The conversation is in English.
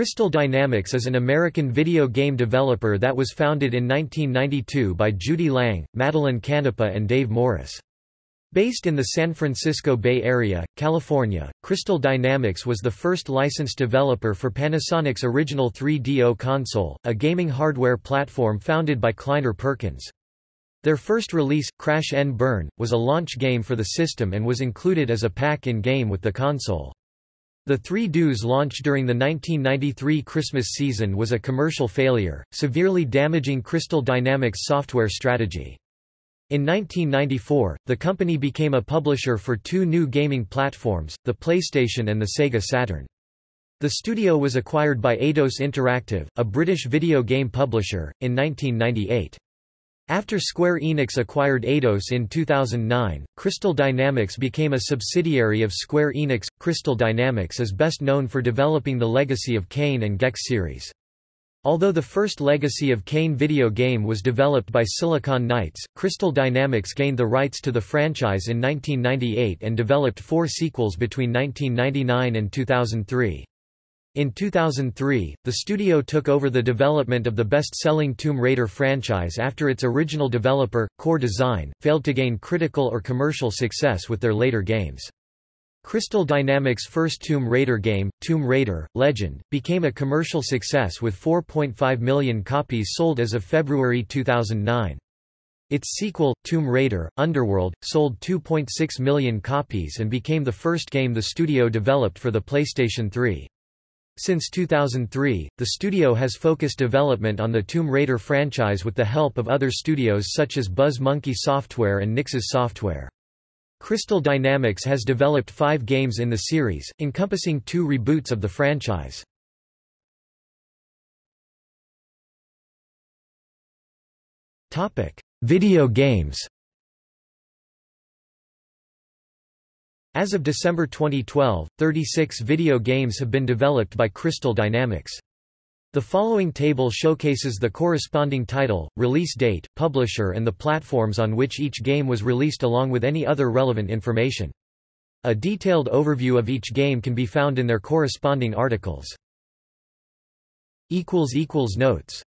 Crystal Dynamics is an American video game developer that was founded in 1992 by Judy Lange, Madeline Canepa and Dave Morris. Based in the San Francisco Bay Area, California, Crystal Dynamics was the first licensed developer for Panasonic's original 3DO console, a gaming hardware platform founded by Kleiner Perkins. Their first release, Crash N Burn, was a launch game for the system and was included as a pack-in-game with the console. The 3DO's launched during the 1993 Christmas season was a commercial failure, severely damaging Crystal Dynamics' software strategy. In 1994, the company became a publisher for two new gaming platforms, the PlayStation and the Sega Saturn. The studio was acquired by Eidos Interactive, a British video game publisher, in 1998. After Square Enix acquired Eidos in 2009, Crystal Dynamics became a subsidiary of Square Enix. Crystal Dynamics is best known for developing the Legacy of Kain and Gex series. Although the first Legacy of Kain video game was developed by Silicon Knights, Crystal Dynamics gained the rights to the franchise in 1998 and developed four sequels between 1999 and 2003. In 2003, the studio took over the development of the best-selling Tomb Raider franchise after its original developer, Core Design, failed to gain critical or commercial success with their later games. Crystal Dynamics' first Tomb Raider game, Tomb Raider, Legend, became a commercial success with 4.5 million copies sold as of February 2009. Its sequel, Tomb Raider, Underworld, sold 2.6 million copies and became the first game the studio developed for the PlayStation 3. Since 2003, the studio has focused development on the Tomb Raider franchise with the help of other studios such as Buzz Monkey Software and Nixxes Software. Crystal Dynamics has developed five games in the series, encompassing two reboots of the franchise. Video games As of December 2012, 36 video games have been developed by Crystal Dynamics. The following table showcases the corresponding title, release date, publisher and the platforms on which each game was released along with any other relevant information. A detailed overview of each game can be found in their corresponding articles. Notes